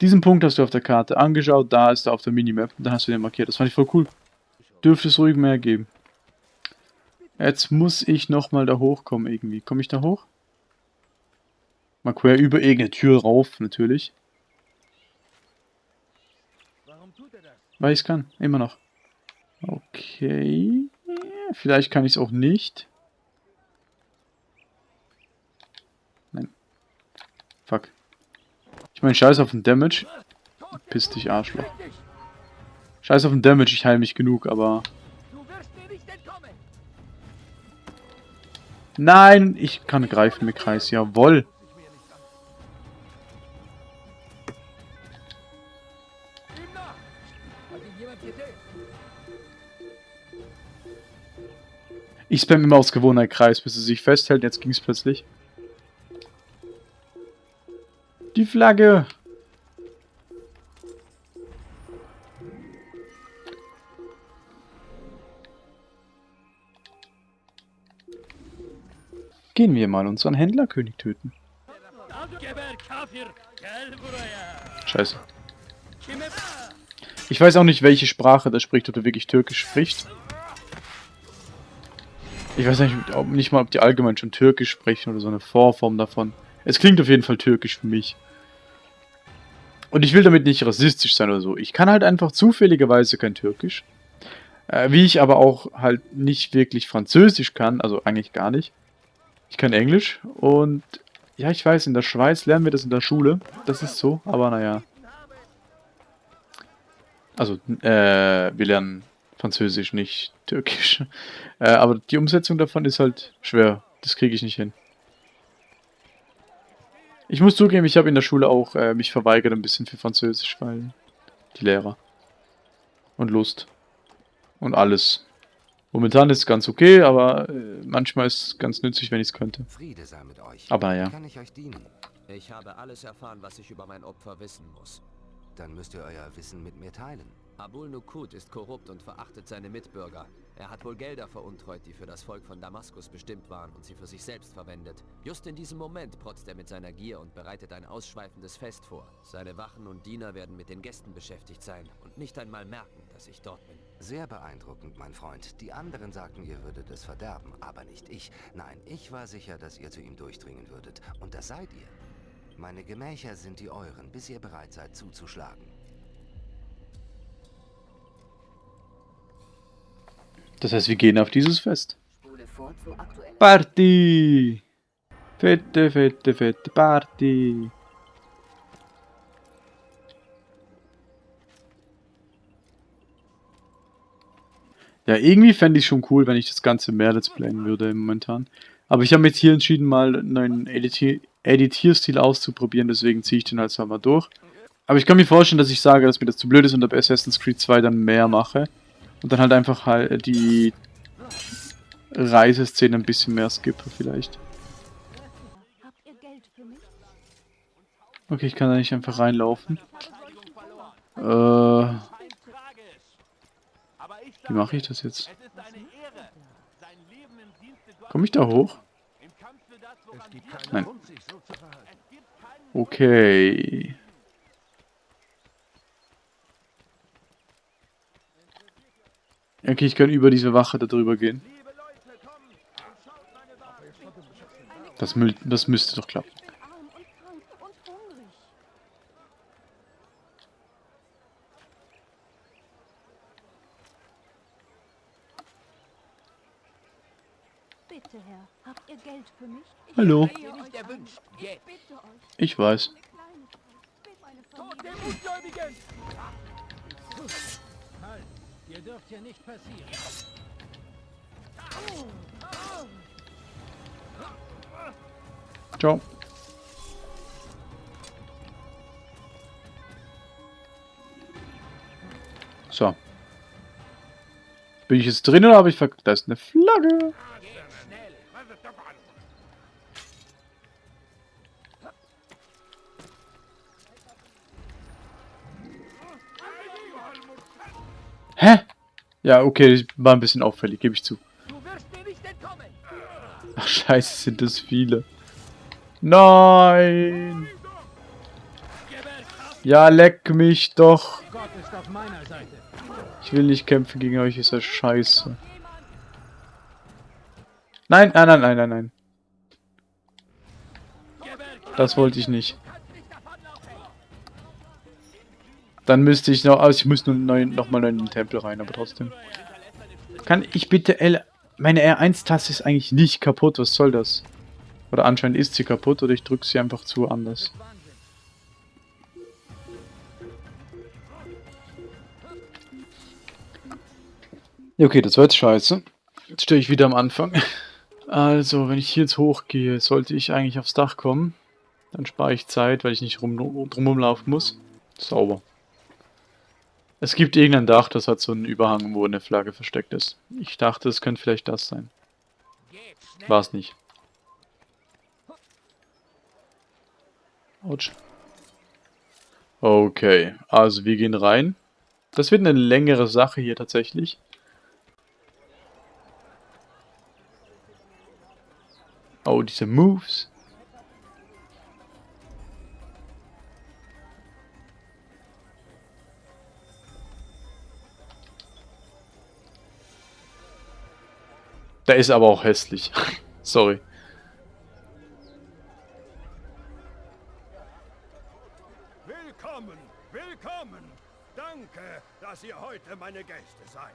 diesen Punkt hast du auf der Karte angeschaut, da ist er auf der Minimap, da hast du den markiert. Das fand ich voll cool. Dürfte es ruhig mehr geben. Jetzt muss ich nochmal da hochkommen irgendwie. Komme ich da hoch? Mal quer über irgendeine Tür rauf, natürlich. Weil ich es kann, immer noch. Okay. Vielleicht kann ich es auch nicht. Nein. Fuck. Ich meine, scheiß auf den Damage. Piss dich, Arschloch. Scheiß auf den Damage, ich heile mich genug, aber... Nein, ich kann greifen mit Kreis, jawoll. Ich spam immer aus Gewohnheit Kreis, bis es sich festhält. Jetzt ging es plötzlich. Die Flagge! Gehen wir mal unseren Händlerkönig töten. Scheiße. Ich weiß auch nicht, welche Sprache der spricht, ob er wirklich Türkisch spricht. Ich weiß nicht, ob, nicht mal, ob die allgemein schon Türkisch sprechen oder so eine Vorform davon. Es klingt auf jeden Fall türkisch für mich. Und ich will damit nicht rassistisch sein oder so. Ich kann halt einfach zufälligerweise kein Türkisch. Äh, wie ich aber auch halt nicht wirklich Französisch kann, also eigentlich gar nicht. Ich kann Englisch und ja, ich weiß, in der Schweiz lernen wir das in der Schule. Das ist so, aber naja. Also, äh, wir lernen Französisch, nicht Türkisch. Äh, aber die Umsetzung davon ist halt schwer. Das kriege ich nicht hin. Ich muss zugeben, ich habe in der Schule auch äh, mich verweigert ein bisschen für Französisch, weil die Lehrer. Und Lust. Und alles. Momentan ist es ganz okay, aber äh, manchmal ist es ganz nützlich, wenn ich es könnte. Friede sei mit euch. Aber ja. Kann ich euch dienen? Ich habe alles erfahren, was ich über mein Opfer wissen muss. Dann müsst ihr euer Wissen mit mir teilen. Abul Nukut ist korrupt und verachtet seine Mitbürger. Er hat wohl Gelder veruntreut, die für das Volk von Damaskus bestimmt waren und sie für sich selbst verwendet. Just in diesem Moment protzt er mit seiner Gier und bereitet ein ausschweifendes Fest vor. Seine Wachen und Diener werden mit den Gästen beschäftigt sein und nicht einmal merken, dass ich dort bin. Sehr beeindruckend, mein Freund. Die anderen sagten, ihr würdet es verderben, aber nicht ich. Nein, ich war sicher, dass ihr zu ihm durchdringen würdet. Und das seid ihr. Meine Gemächer sind die euren, bis ihr bereit seid zuzuschlagen. Das heißt, wir gehen auf dieses Fest. Party! Fette, fette, fette Party! Ja, irgendwie fände ich schon cool, wenn ich das Ganze mehr Let's Playen würde momentan. Aber ich habe mich hier entschieden, mal einen neuen Editi Editierstil auszuprobieren, deswegen ziehe ich den halt mal durch. Aber ich kann mir vorstellen, dass ich sage, dass mir das zu blöd ist und bei Assassin's Creed 2 dann mehr mache. Und dann halt einfach halt die Reiseszene ein bisschen mehr skippe vielleicht. Okay, ich kann da nicht einfach reinlaufen. Äh, wie mache ich das jetzt? Komme ich da hoch? Nein. Okay. Okay, ich kann über diese Wache da drüber gehen. Das, das müsste doch klappen. Bitte, Herr, habt ihr Geld für mich? Ich Hallo. Ich weiß. Tod dem Ungläubigen! Dürft hier nicht passieren. Ciao. So. Bin ich jetzt drin oder habe ich ver... Da ist eine Flagge. Hä? Ja, okay, war ein bisschen auffällig, gebe ich zu. Ach scheiße, sind das viele. Nein! Ja, leck mich doch. Ich will nicht kämpfen gegen euch, ist das scheiße. Nein, nein, nein, nein, nein, nein. Das wollte ich nicht. Dann müsste ich noch, also ich muss nur neu, noch mal in den Tempel rein, aber trotzdem. Kann ich bitte L... Meine R1-Taste ist eigentlich nicht kaputt, was soll das? Oder anscheinend ist sie kaputt oder ich drücke sie einfach zu anders. Okay, das war jetzt scheiße. Jetzt stehe ich wieder am Anfang. Also, wenn ich hier jetzt hochgehe, sollte ich eigentlich aufs Dach kommen. Dann spare ich Zeit, weil ich nicht rum, drumherum laufen muss. Sauber. Es gibt irgendein Dach, das hat so einen Überhang, wo eine Flagge versteckt ist. Ich dachte, es könnte vielleicht das sein. War es nicht. Autsch. Okay, also wir gehen rein. Das wird eine längere Sache hier tatsächlich. Oh, diese Moves. Der ist aber auch hässlich. Sorry. Willkommen, willkommen. Danke, dass ihr heute meine Gäste seid.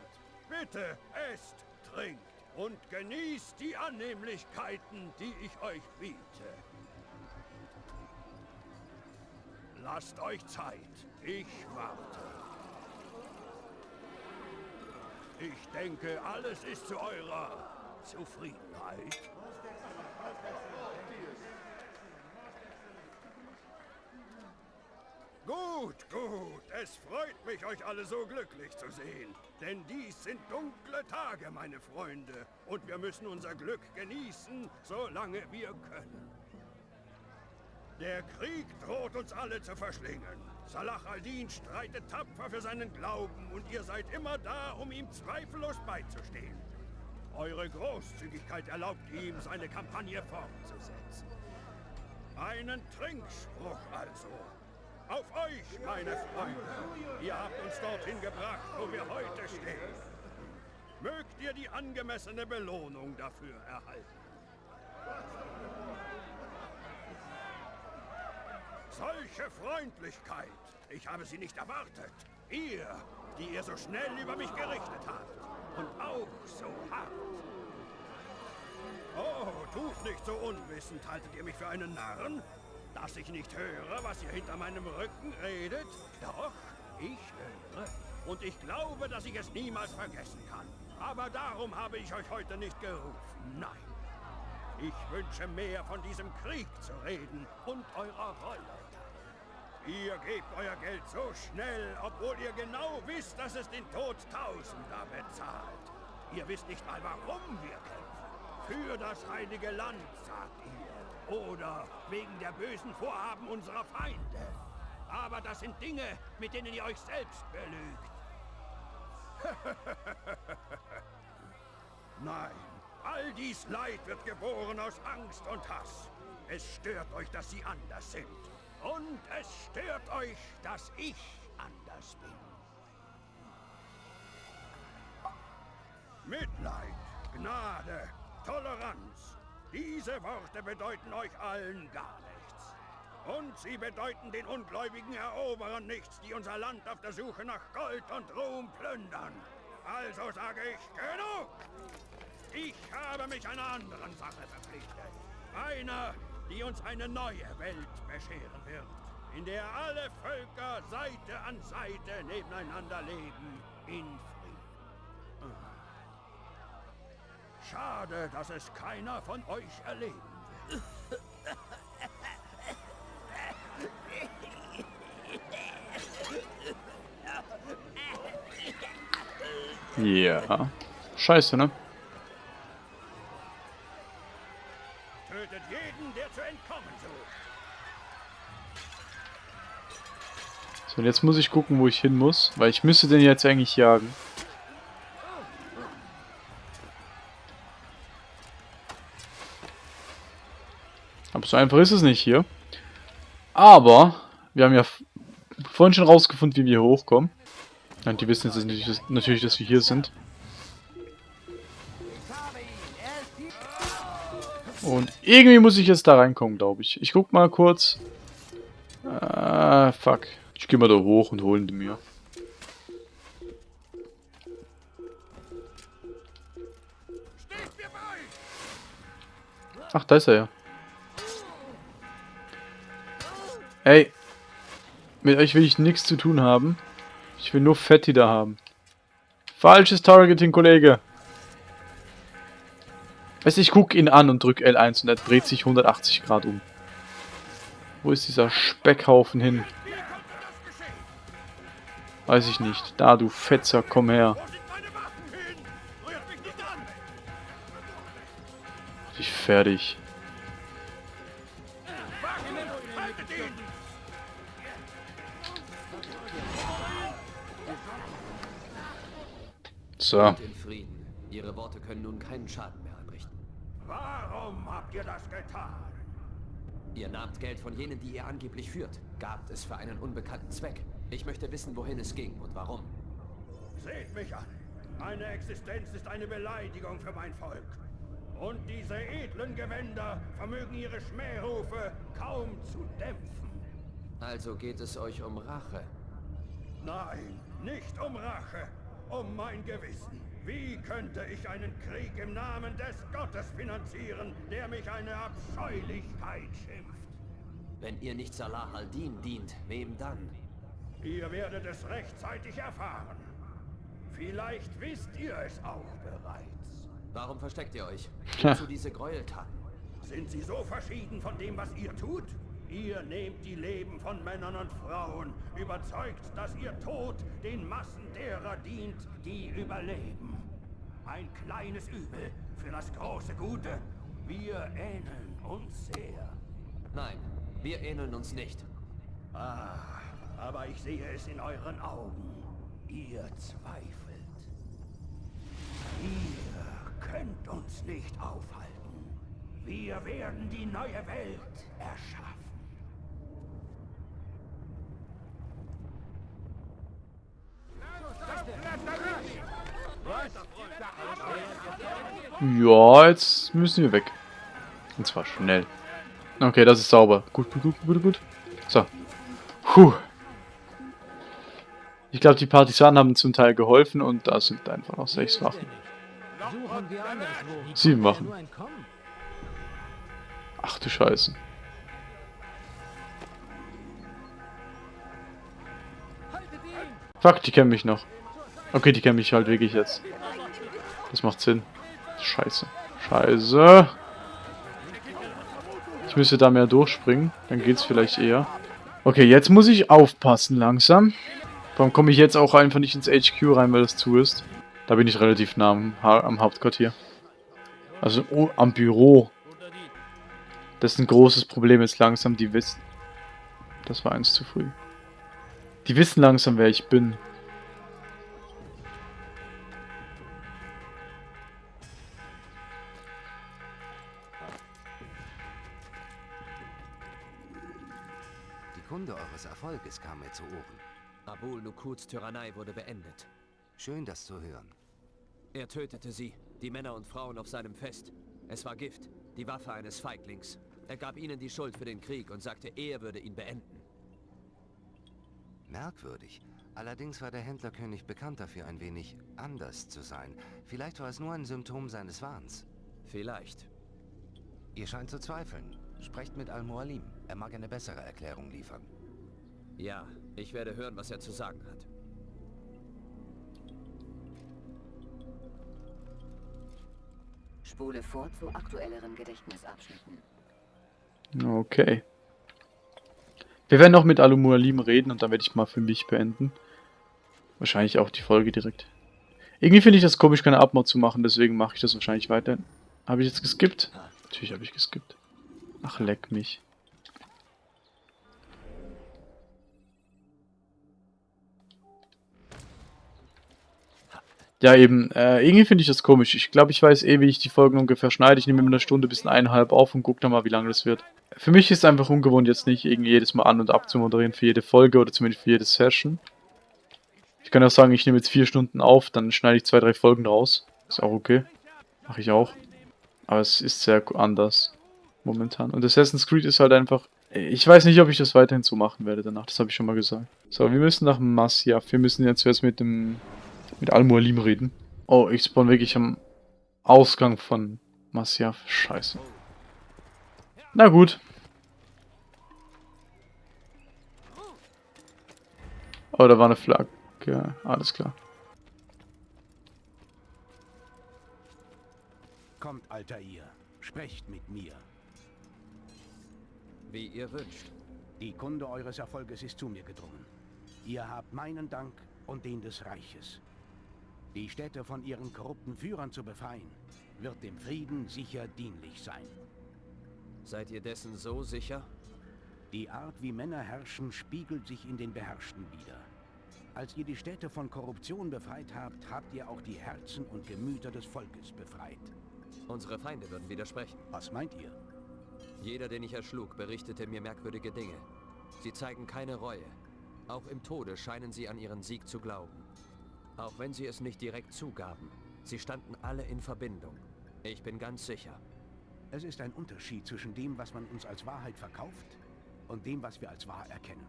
Bitte esst, trinkt und genießt die Annehmlichkeiten, die ich euch biete. Lasst euch Zeit. Ich warte. Ich denke, alles ist zu eurer Zufriedenheit. Gut, gut. Es freut mich, euch alle so glücklich zu sehen. Denn dies sind dunkle Tage, meine Freunde. Und wir müssen unser Glück genießen, solange wir können. Der Krieg droht uns alle zu verschlingen. Salah al-Din streitet tapfer für seinen Glauben und ihr seid immer da, um ihm zweifellos beizustehen. Eure Großzügigkeit erlaubt ihm, seine Kampagne fortzusetzen. Einen Trinkspruch also. Auf euch, meine Freunde. Ihr habt uns dorthin gebracht, wo wir heute stehen. Mögt ihr die angemessene Belohnung dafür erhalten. Solche Freundlichkeit. Ich habe sie nicht erwartet. Ihr, die ihr so schnell über mich gerichtet habt. Und auch so hart. Oh, tut nicht so unwissend. Haltet ihr mich für einen Narren? Dass ich nicht höre, was ihr hinter meinem Rücken redet? Doch, ich höre. Und ich glaube, dass ich es niemals vergessen kann. Aber darum habe ich euch heute nicht gerufen. Nein. Ich wünsche mehr von diesem Krieg zu reden und eurer Rolle. Ihr gebt euer Geld so schnell, obwohl ihr genau wisst, dass es den Tod Tausender bezahlt. Ihr wisst nicht mal, warum wir kämpfen. Für das heilige Land, sagt ihr. Oder wegen der bösen Vorhaben unserer Feinde. Aber das sind Dinge, mit denen ihr euch selbst belügt. Nein, all dies Leid wird geboren aus Angst und Hass. Es stört euch, dass sie anders sind. Und es stört euch, dass ich anders bin. Mitleid, Gnade, Toleranz. Diese Worte bedeuten euch allen gar nichts. Und sie bedeuten den ungläubigen Eroberern nichts, die unser Land auf der Suche nach Gold und Ruhm plündern. Also sage ich, genug! Ich habe mich einer anderen Sache verpflichtet. Einer, die uns eine neue Welt bescheren wird, in der alle Völker Seite an Seite nebeneinander leben, in Frieden. Schade, dass es keiner von euch erleben will. Ja. Scheiße, ne? Und jetzt muss ich gucken, wo ich hin muss, weil ich müsste den jetzt eigentlich jagen. Aber so einfach ist es nicht hier. Aber, wir haben ja vorhin schon rausgefunden, wie wir hier hochkommen. Und die wissen jetzt natürlich, dass wir hier sind. Und irgendwie muss ich jetzt da reinkommen, glaube ich. Ich guck mal kurz. Ah, fuck. Ich gehe mal da hoch und holen die mir. Ach, da ist er ja. Ey. Mit euch will ich nichts zu tun haben. Ich will nur Fetti da haben. Falsches Targeting, Kollege. Weißt du, ich gucke ihn an und drücke L1 und er dreht sich 180 Grad um. Wo ist dieser Speckhaufen hin? Weiß ich nicht. Da, du Fetzer, komm her. Ich fertig. So. Ihre Worte können nun keinen Schaden mehr anrichten. Warum habt ihr das getan? Ihr nahmt Geld von jenen, die ihr angeblich führt. Gabt es für einen unbekannten Zweck. Ich möchte wissen, wohin es ging und warum. Seht mich an. Meine Existenz ist eine Beleidigung für mein Volk. Und diese edlen Gewänder vermögen ihre Schmährufe kaum zu dämpfen. Also geht es euch um Rache? Nein, nicht um Rache, um mein Gewissen. Wie könnte ich einen Krieg im Namen des Gottes finanzieren, der mich eine Abscheulichkeit schimpft? Wenn ihr nicht Salah al-Din dient, wem dann? Ihr werdet es rechtzeitig erfahren. Vielleicht wisst ihr es auch bereits. Warum versteckt ihr euch? Wozu diese Gräueltaten? Sind sie so verschieden von dem, was ihr tut? Ihr nehmt die Leben von Männern und Frauen, überzeugt, dass ihr Tod den Massen derer dient, die überleben. Ein kleines Übel für das große Gute. Wir ähneln uns sehr. Nein, wir ähneln uns nicht. Ah, Aber ich sehe es in euren Augen. Ihr zweifelt. Ihr könnt uns nicht aufhalten. Wir werden die neue Welt erschaffen. Ja, jetzt müssen wir weg. Und zwar schnell. Okay, das ist sauber. Gut, gut, gut, gut, gut. So. Puh. Ich glaube, die Partisanen haben zum Teil geholfen und da sind einfach noch sechs Wachen. Sieben Wachen. Ach du Scheiße. Fuck, die kennen mich noch. Okay, die kennen mich halt wirklich jetzt. Das macht Sinn. Scheiße. Scheiße. Ich müsste da mehr durchspringen. Dann geht's vielleicht eher. Okay, jetzt muss ich aufpassen langsam. Warum komme ich jetzt auch einfach nicht ins HQ rein, weil das zu ist? Da bin ich relativ nah am, ha am Hauptquartier. Also oh, am Büro. Das ist ein großes Problem jetzt langsam. Die wissen... Das war eins zu früh. Die wissen langsam, wer ich bin. Die Kunde eures Erfolges kam mir zu Ohren. Abul Nukuds Tyrannei wurde beendet. Schön, das zu hören. Er tötete sie, die Männer und Frauen auf seinem Fest. Es war Gift, die Waffe eines Feiglings. Er gab ihnen die Schuld für den Krieg und sagte, er würde ihn beenden. Merkwürdig. Allerdings war der Händlerkönig bekannt dafür, ein wenig anders zu sein. Vielleicht war es nur ein Symptom seines Wahns. Vielleicht. Ihr scheint zu zweifeln. Sprecht mit Al-Mualim. Er mag eine bessere Erklärung liefern. Ja, ich werde hören, was er zu sagen hat. Spule vor zu aktuelleren Gedächtnisabschnitten. Okay. Wir werden noch mit Alumualim reden und dann werde ich mal für mich beenden. Wahrscheinlich auch die Folge direkt. Irgendwie finde ich das komisch, keine Abmord zu machen, deswegen mache ich das wahrscheinlich weiter. Habe ich jetzt geskippt? Natürlich habe ich geskippt. Ach, leck mich. Ja, eben. Äh, irgendwie finde ich das komisch. Ich glaube, ich weiß eh, wie ich die Folgen ungefähr schneide. Ich nehme immer eine Stunde bis eineinhalb auf und gucke dann mal, wie lange das wird. Für mich ist es einfach ungewohnt, jetzt nicht irgendwie jedes Mal an- und abzumoderieren für jede Folge oder zumindest für jede Session. Ich kann auch sagen, ich nehme jetzt vier Stunden auf, dann schneide ich zwei, drei Folgen raus. Ist auch okay. Mache ich auch. Aber es ist sehr anders. Momentan. Und Assassin's Creed ist halt einfach... Ich weiß nicht, ob ich das weiterhin so machen werde danach. Das habe ich schon mal gesagt. So, wir müssen nach Masyaf. Wir müssen jetzt zuerst mit dem... Mit Al-Mualim reden. Oh, ich spawn wirklich am Ausgang von Masyaf. Scheiße. Na gut. Oh, da war eine Flagge. Alles klar. Kommt, Altair. Sprecht mit mir. Wie ihr wünscht. Die Kunde eures Erfolges ist zu mir gedrungen. Ihr habt meinen Dank und den des Reiches. Die Städte von ihren korrupten Führern zu befreien, wird dem Frieden sicher dienlich sein. Seid ihr dessen so sicher? Die Art, wie Männer herrschen, spiegelt sich in den Beherrschten wider. Als ihr die Städte von Korruption befreit habt, habt ihr auch die Herzen und Gemüter des Volkes befreit. Unsere Feinde würden widersprechen. Was meint ihr? Jeder, den ich erschlug, berichtete mir merkwürdige Dinge. Sie zeigen keine Reue. Auch im Tode scheinen sie an ihren Sieg zu glauben. Auch wenn sie es nicht direkt zugaben. Sie standen alle in Verbindung. Ich bin ganz sicher. Es ist ein Unterschied zwischen dem, was man uns als Wahrheit verkauft und dem, was wir als wahr erkennen.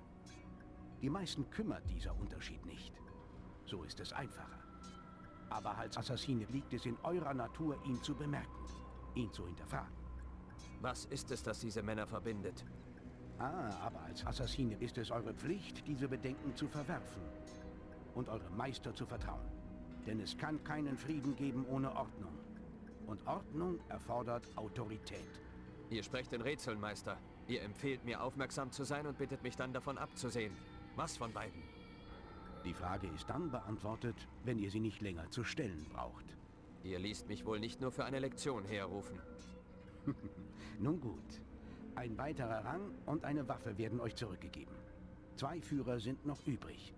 Die meisten kümmert dieser Unterschied nicht. So ist es einfacher. Aber als Assassine liegt es in eurer Natur, ihn zu bemerken, ihn zu hinterfragen. Was ist es, das diese Männer verbindet? Ah, aber als Assassine ist es eure Pflicht, diese Bedenken zu verwerfen und eurem Meister zu vertrauen. Denn es kann keinen Frieden geben ohne Ordnung. Und Ordnung erfordert Autorität. Ihr sprecht in Rätseln, Meister. Ihr empfehlt mir, aufmerksam zu sein und bittet mich dann davon abzusehen. Was von beiden? Die Frage ist dann beantwortet, wenn ihr sie nicht länger zu stellen braucht. Ihr liest mich wohl nicht nur für eine Lektion herrufen. Nun gut. Ein weiterer Rang und eine Waffe werden euch zurückgegeben. Zwei Führer sind noch übrig.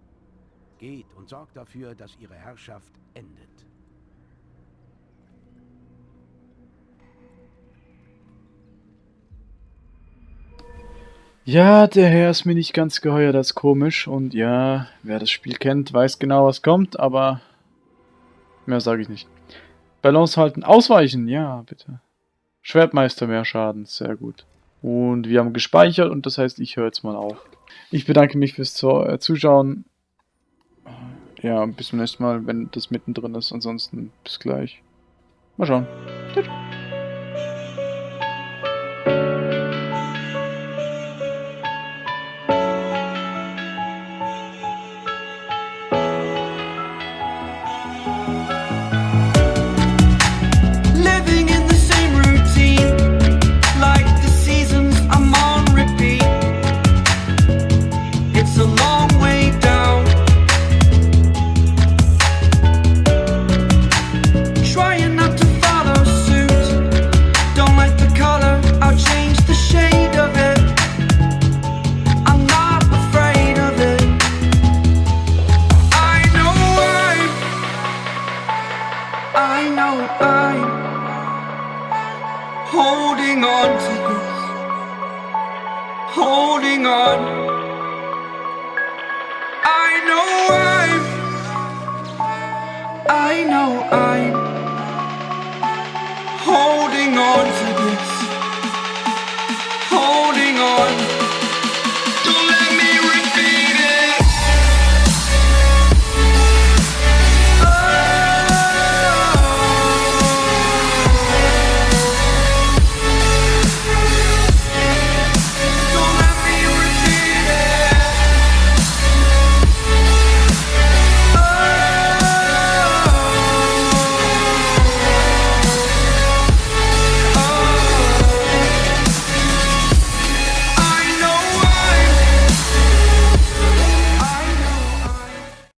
Geht und sorgt dafür, dass ihre Herrschaft endet. Ja, der Herr ist mir nicht ganz geheuer, das ist komisch. Und ja, wer das Spiel kennt, weiß genau, was kommt, aber mehr sage ich nicht. Balance halten, ausweichen, ja, bitte. Schwertmeister mehr Schaden, sehr gut. Und wir haben gespeichert und das heißt, ich höre jetzt mal auf. Ich bedanke mich fürs äh, Zuschauen. Ja, bis zum nächsten Mal, wenn das mittendrin ist. Ansonsten bis gleich. Mal schauen. Tschüss.